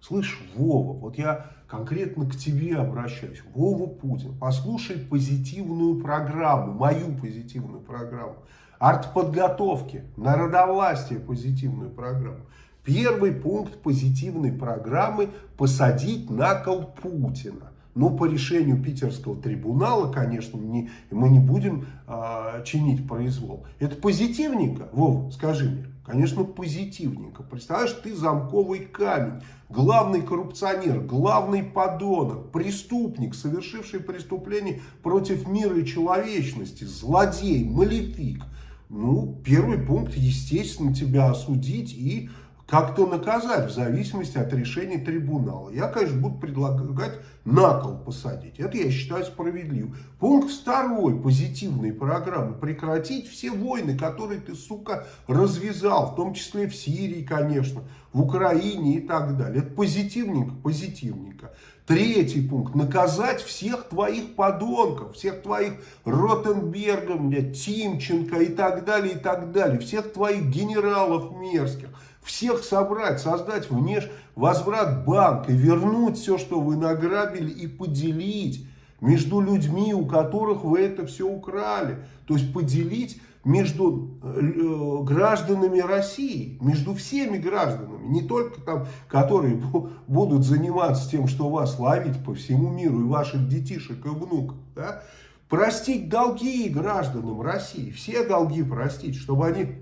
Слышь, Вова, вот я конкретно к тебе обращаюсь. Вова Путин, послушай позитивную программу, мою позитивную программу. Артподготовки, народовластие позитивную программу. Первый пункт позитивной программы – посадить на кол Путина. Но по решению питерского трибунала, конечно, не, мы не будем э, чинить произвол. Это позитивненько? Вов, скажи мне. Конечно, позитивненько. Представляешь, ты замковый камень, главный коррупционер, главный подонок, преступник, совершивший преступление против мира и человечности, злодей, малефик. Ну, первый пункт, естественно, тебя осудить и как-то наказать в зависимости от решения трибунала. Я, конечно, буду предлагать на кол посадить. Это я считаю справедливым. Пункт второй позитивной программы. Прекратить все войны, которые ты, сука, развязал. В том числе в Сирии, конечно, в Украине и так далее. Это позитивненько, позитивненько. Третий пункт. Наказать всех твоих подонков, всех твоих Ротенбергов, Тимченко и так далее, и так далее. Всех твоих генералов мерзких всех собрать, создать внеш возврат банка, вернуть все, что вы награбили и поделить между людьми, у которых вы это все украли. То есть поделить между э, гражданами России, между всеми гражданами, не только там, которые будут заниматься тем, что вас ловить по всему миру и ваших детишек и внуков, да? простить долги гражданам России, все долги простить, чтобы они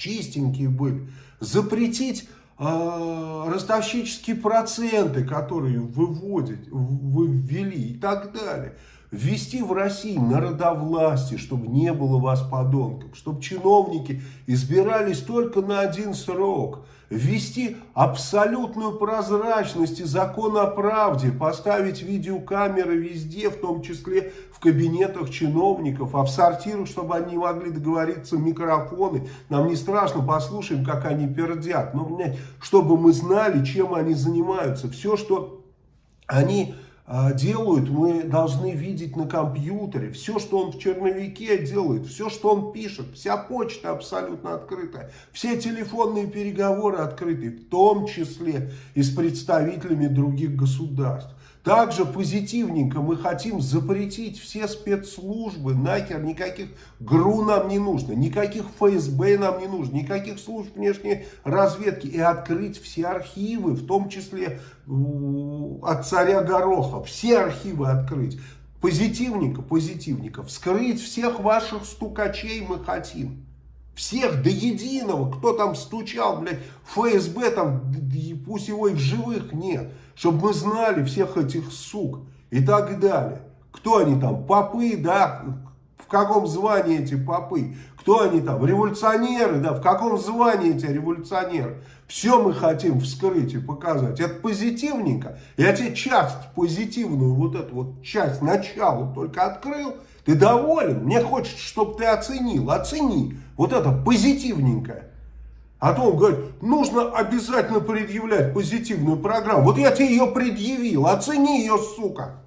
чистенькие были, запретить э, ростовщические проценты, которые выводят, вы ввели и так далее. Ввести в России народовластие, чтобы не было вас подонков, чтобы чиновники избирались только на один срок – ввести абсолютную прозрачность и закон о правде, поставить видеокамеры везде, в том числе в кабинетах чиновников, а в сортирах, чтобы они могли договориться микрофоны. Нам не страшно, послушаем, как они пердят. Но, чтобы мы знали, чем они занимаются. Все, что они делают, мы должны видеть на компьютере. Все, что он в черновике делает, все, что он пишет, вся почта абсолютно открытая. Все телефонные переговоры открыты, в том числе и с представителями других государств. Также позитивненько мы хотим запретить все спецслужбы, нахер, никаких ГРУ нам не нужно, никаких ФСБ нам не нужно, никаких служб внешней разведки и открыть все архивы, в том числе от царя Гороха, все архивы открыть. Позитивненько, позитивненько, вскрыть всех ваших стукачей мы хотим. Всех до единого, кто там стучал, блядь, ФСБ там, пусть его и в живых нет. Чтобы мы знали всех этих сук и так далее. Кто они там, попы, да, каком звании эти попы? Кто они там, революционеры, да, в каком звании эти революционеры? Все мы хотим вскрыть и показать. Это позитивненько. Я тебе часть позитивную, вот эту вот часть, начала только открыл. Ты доволен? Мне хочется, чтобы ты оценил. Оцени. Вот это позитивненькое. А то он говорит, нужно обязательно предъявлять позитивную программу. Вот я тебе ее предъявил, оцени ее, сука.